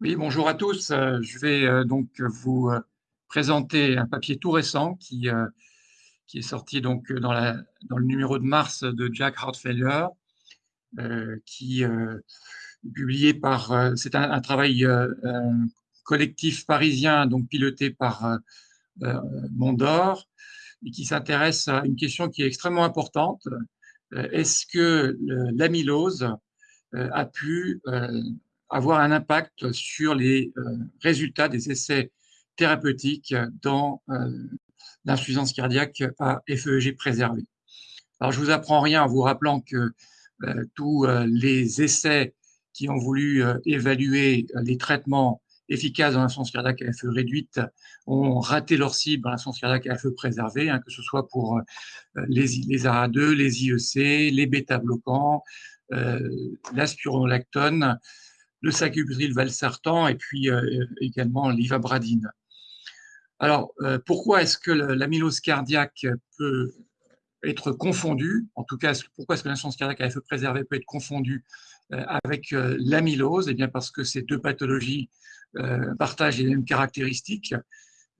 Oui, bonjour à tous. Euh, je vais euh, donc vous euh, présenter un papier tout récent qui, qui est sorti donc dans, le numéro de mars de Jack Heart Failure, qui est publié par, c'est un, travail collectif parisien donc piloté par Mondor et qui s'intéresse à une question qui est extrêmement importante. Est-ce que l'amylose a pu avoir un impact sur les euh, résultats des essais thérapeutiques dans euh, l'insuffisance cardiaque à FEG préservé. Alors, je vous apprends rien en vous rappelant que euh, tous les essais qui ont voulu évaluer les traitements efficaces dans l'insuffisance cardiaque à FE réduite ont raté leur cible dans l'insuffisance cardiaque à FE préservé, hein, que ce soit pour les, les ARA2, les IEC, les bêta-bloquants, l'aspironolactone, le sacubitril valsartan et puis euh, également l'ivabradine. Alors, euh, pourquoi est-ce que l'amylose cardiaque peut être confondue? En tout cas, pourquoi est-ce que l'insuffisance cardiaque à feu préservé peut être confondue euh, avec l'amylose Eh bien, parce que ces deux pathologies partagent les mêmes caractéristiques.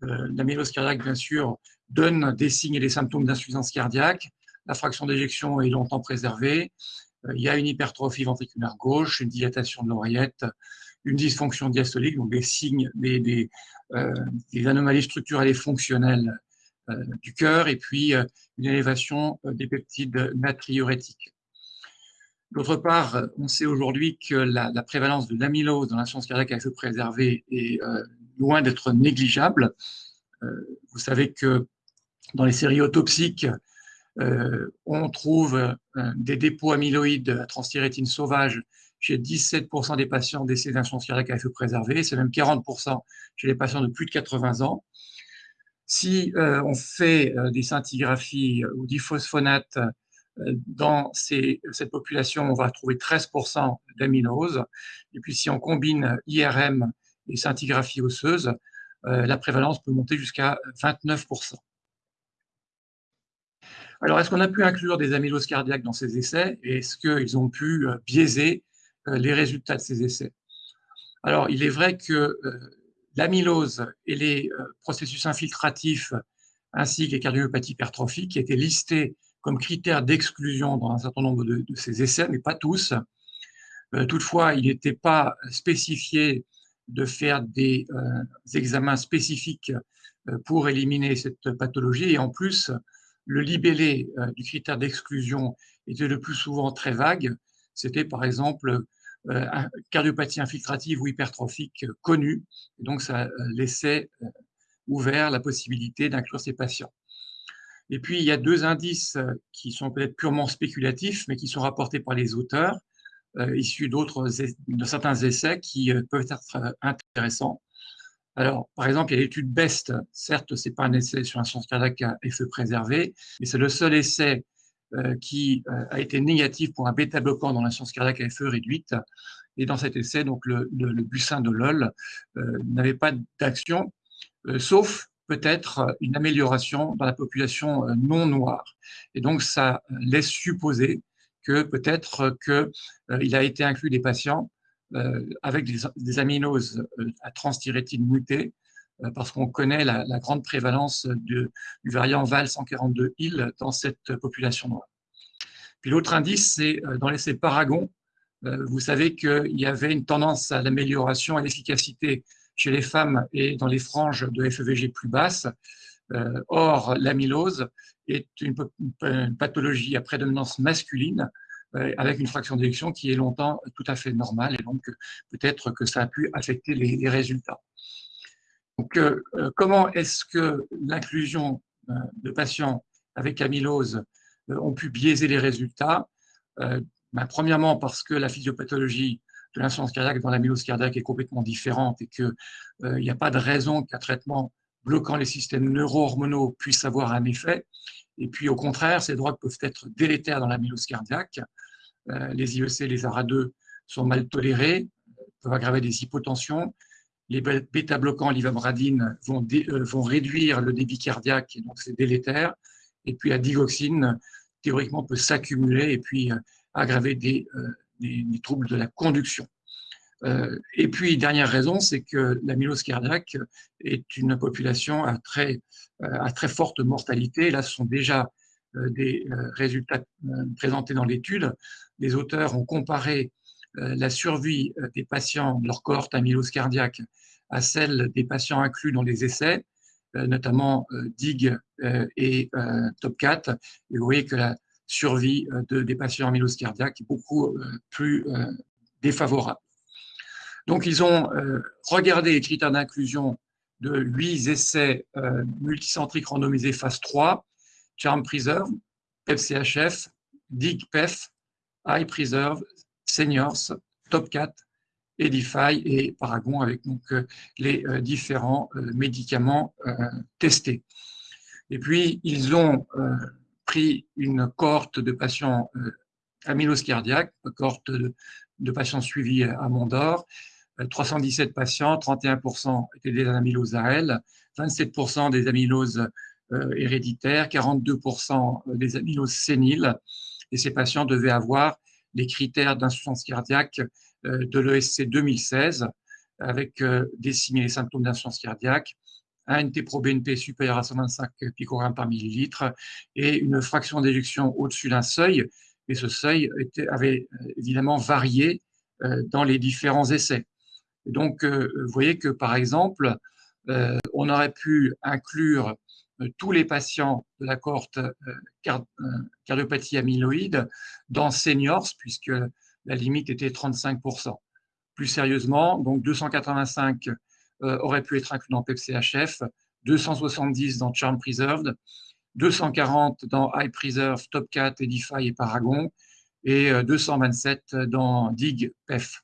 L'amylose cardiaque, bien sûr, donne des signes et des symptômes d'insuffisance cardiaque. La fraction d'éjection est longtemps préservée. Euh, il y a une hypertrophie ventriculaire gauche, une dilatation de l'oreillette, une dysfonction diastolique, donc des signes, des, des, euh, anomalies structurelles et fonctionnelles euh, du cœur, et puis une élévation des peptides natriurétiques. D'autre part, on sait aujourd'hui que la, prévalence de l'amylose dans l'insuffisance cardiaque à feu préservé est loin d'être négligeable. vous savez que dans les séries autopsiques, on trouve euh, des dépôts amyloïdes à transthyrétine sauvage chez 17% des patients décédés d'insuffisance cardiaque à feu préservé, c'est même 40% chez les patients de plus de 80 ans. Si euh, on fait des scintigraphies ou diphosphonates dans cette population, on va trouver 13% d'amylose. Et puis si on combine IRM et scintigraphie osseuse, la prévalence peut monter jusqu'à 29%. Alors, est-ce qu'on a pu inclure des amyloses cardiaques dans ces essais et est-ce qu'ils ont pu euh, biaiser euh, les résultats de ces essais? Alors, il est vrai que euh, l'amylose et les processus infiltratifs ainsi que les cardiomyopathies hypertrophiques étaient listés comme critères d'exclusion dans un certain nombre de, ces essais, mais pas tous. toutefois, il n'était pas spécifié de faire des examens spécifiques pour éliminer cette pathologie. Et en plus, le libellé euh, du critère d'exclusion était le plus souvent très vague. C'était par exemple euh, cardiopathie infiltrative ou hypertrophique connue. Donc, ça euh, laissait ouvert la possibilité d'inclure ces patients. Et puis, il y a deux indices qui sont peut-être purement spéculatifs, mais qui sont rapportés par les auteurs, issus de certains essais qui peuvent être intéressants. Alors, par exemple, il y a l'étude BEST. Certes, ce n'est pas un essai sur un sens cardiaque à effet préservé, mais c'est le seul essai euh, qui euh, a été négatif pour un bêta-bloquant dans l'insuffisance cardiaque à effet réduite. Et dans cet essai, donc le, le, de LOL euh, n'avait pas d'action, sauf peut-être une amélioration dans la population non noire. Et donc, ça laisse supposer que peut-être qu'il a été inclus des patients avec des, des, aminoses euh, à transthyrétine mutée, euh, parce qu'on connaît la, grande prévalence du variant VAL 142 IL dans cette population noire. Puis l'autre indice, c'est dans l'essai Paragon, vous savez qu'il y avait une tendance à l'amélioration et l'efficacité chez les femmes et dans les franges de FEVG plus basses. or, l'amylose est une, pathologie à prédominance masculine euh, avec une fraction d'élection qui est longtemps tout à fait normale et donc peut-être que ça a pu affecter les, résultats. Donc, euh, euh, comment est-ce que l'inclusion de patients avec amylose ont pu biaiser les résultats? Ben, Premièrement, parce que la physiopathologie de l'insuffisance cardiaque dans l'amylose cardiaque est complètement différente et qu'il n'y a pas de raison qu'un traitement bloquant les systèmes neuro-hormonaux puisse avoir un effet. Et puis, au contraire, ces drogues peuvent être délétères dans l'amylose cardiaque. Euh, les IEC, les ARA2 sont mal tolérés, peuvent aggraver des hypotensions. Les bêta-bloquants, l'ivabradine, vont, euh, vont réduire le débit cardiaque, et donc c'est délétère. Et puis la digoxine, théoriquement, peut s'accumuler et puis euh, aggraver des, troubles de la conduction. Euh, et puis, dernière raison, c'est que l'amylose cardiaque est une population à très, euh, à très forte mortalité. Là, ce sont déjà euh, des résultats présentés dans l'étude. Les auteurs ont comparé la survie des patients de leur cohorte amylose cardiaque à celle des patients inclus dans les essais, notamment DIG et TOP4. Et vous voyez que la survie de, des patients amylose cardiaque est beaucoup plus défavorable. Donc, ils ont euh, regardé les critères d'inclusion de huit essais euh, multicentriques randomisés phase 3, Charm Preserve, PEP-CHF, DIG-PEF, Eye Preserve, Seniors, Top 4, Edify et Paragon avec euh, les différents médicaments testés. Et puis, ils ont pris une cohorte de patients amylose cardiaque, une cohorte de, de patients suivis à Mondor, 317 patients, 31% étaient des amyloses AL, 27% des amyloses euh, héréditaires, 42% des amyloses séniles. Et ces patients devaient avoir les critères d'insuffisance cardiaque euh, de l'ESC 2016, avec euh, des signes symptômes d'insuffisance cardiaque, un NT-proBNP supérieur à 125 picogrammes par millilitre et une fraction d'éjection au-dessus d'un seuil. Et ce seuil avait évidemment varié dans les différents essais donc, euh, vous voyez que, par exemple, euh, on aurait pu inclure euh, tous les patients de la cohorte cardiopathie amyloïde dans seniors, puisque la limite était 35%. Plus sérieusement, donc 285 auraient pu être inclus dans PEP-CHF, 270 dans Charm Preserved, 240 dans High Preserve, Top 4, Edify et Paragon, et 227 dans DIG, PEF.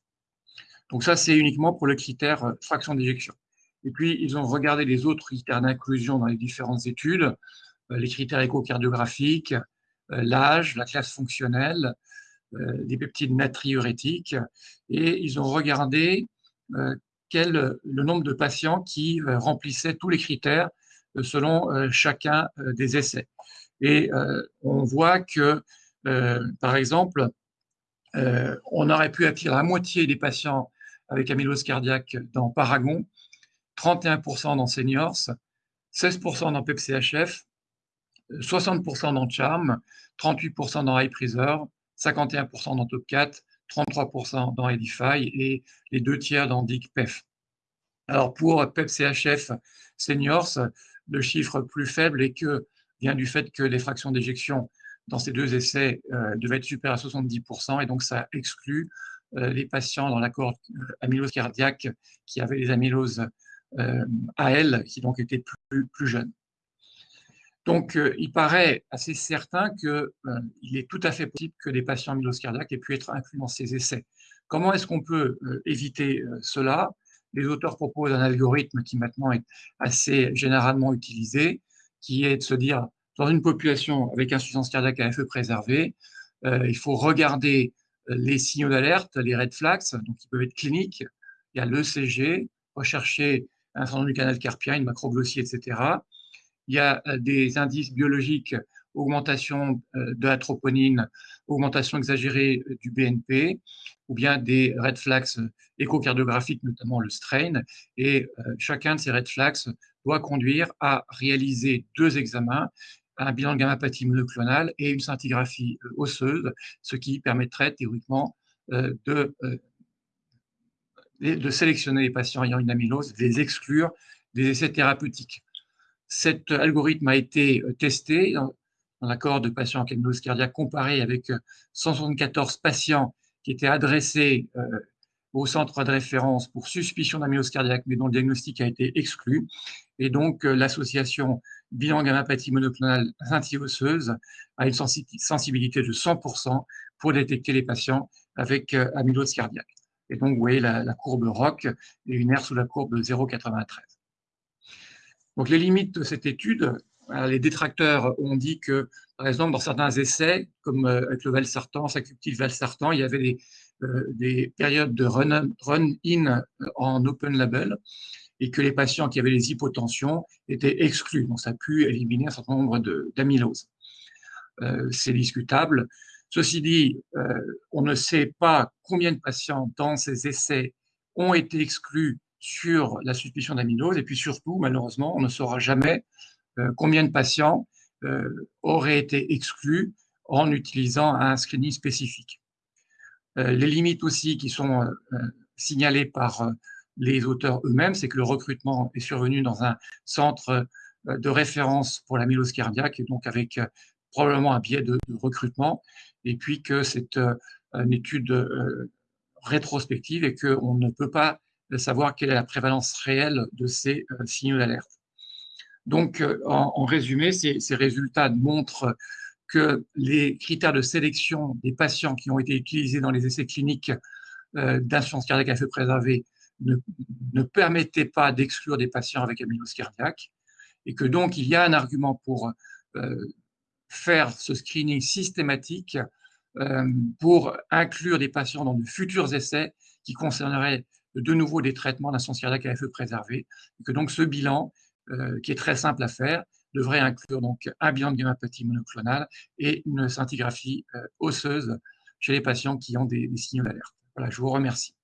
Donc ça, c'est uniquement pour le critère euh, fraction d'éjection. Et puis, ils ont regardé les autres critères d'inclusion dans les différentes études, euh, les critères échocardiographiques, euh, l'âge, la classe fonctionnelle, des peptides natriurétiques, et ils ont regardé quel, le nombre de patients qui remplissaient tous les critères selon chacun des essais. Et on voit que, par exemple, on aurait pu attirer la moitié des patients avec amylose cardiaque dans Paragon, 31% dans Seniors, 16% dans PEP-CHF, 60% dans Charm, 38% dans High 51% dans Top 4, 33% dans Edify et les deux tiers dans DIC-PEF. Alors pour PEP-CHF Seniors, le chiffre plus faible est que, vient du fait que les fractions d'éjection dans ces deux essais euh, devaient être supérieures à 70% et donc ça exclut les patients dans la cohorte euh, amylose cardiaque qui avaient des amyloses euh, AL, qui donc étaient plus, plus jeunes. Donc, il paraît assez certain qu'il est tout à fait possible que des patients amylose cardiaque aient pu être inclus dans ces essais. Comment est-ce qu'on peut éviter cela? Les auteurs proposent un algorithme qui maintenant est assez généralement utilisé, qui est de se dire, dans une population avec insuffisance cardiaque à feu préservé, il faut regarder les signaux d'alerte, les red flags, donc qui peuvent être cliniques. Il y a l'ECG, rechercher un syndrome du canal carpien, une macroglossie, etc. Il y a euh, des indices biologiques, augmentation euh, de la troponine, augmentation exagérée euh, du BNP, ou bien des red flags échocardiographiques, notamment le strain. Et chacun de ces red flags doit conduire à réaliser deux examens un bilan de gamma-pathie monoclonale et une scintigraphie euh, osseuse, ce qui permettrait théoriquement euh, de, euh, de sélectionner les patients ayant une amylose, de les exclure des essais thérapeutiques. Cet algorithme a été testé dans, la cohorte de patients avec amylose cardiaque comparé avec 174 patients qui étaient adressés au centre de référence pour suspicion d'amylose cardiaque, mais dont le diagnostic a été exclu. Et donc, l'association bilan gamma-pathie monoclonale osseuse a une sensibilité de 100% pour détecter les patients avec euh, amylose cardiaque. Et donc, vous voyez la, courbe ROC et une aire sous la courbe de 0,93. Donc, les limites de cette étude, euh, les détracteurs ont dit que, par exemple, dans certains essais, comme euh, avec le valsartan, sacubitril valsartan, il y avait des, des périodes de run-in en open label et que les patients qui avaient les hypotensions étaient exclus. Donc, ça a pu éliminer un certain nombre d'amyloses. Euh, c'est discutable. Ceci dit, euh, on ne sait pas combien de patients dans ces essais ont été exclus sur la suspicion d'amylose. Et puis surtout, malheureusement, on ne saura jamais combien de patients auraient été exclus en utilisant un screening spécifique. Les limites aussi qui sont signalées par les auteurs eux-mêmes, c'est que le recrutement est survenu dans un centre euh, de référence pour la mylose cardiaque, et donc avec euh, probablement un biais de, recrutement, et puis que c'est euh, une étude rétrospective et qu'on ne peut pas savoir quelle est la prévalence réelle de ces signaux d'alerte. Donc, en, résumé, ces, résultats montrent que les critères de sélection des patients qui ont été utilisés dans les essais cliniques d'insuffisance cardiaque à feu préservé ne, permettaient pas d'exclure des patients avec amylose cardiaque et que donc il y a un argument pour euh, faire ce screening systématique euh, pour inclure des patients dans de futurs essais qui concerneraient de nouveau des traitements d'insuffisance cardiaque à feu préservé, et que donc ce bilan, euh, qui est très simple à faire, devrait inclure donc un bilan de monoclonale et une scintigraphie osseuse chez les patients qui ont des, des signaux d'alerte. Voilà, je vous remercie.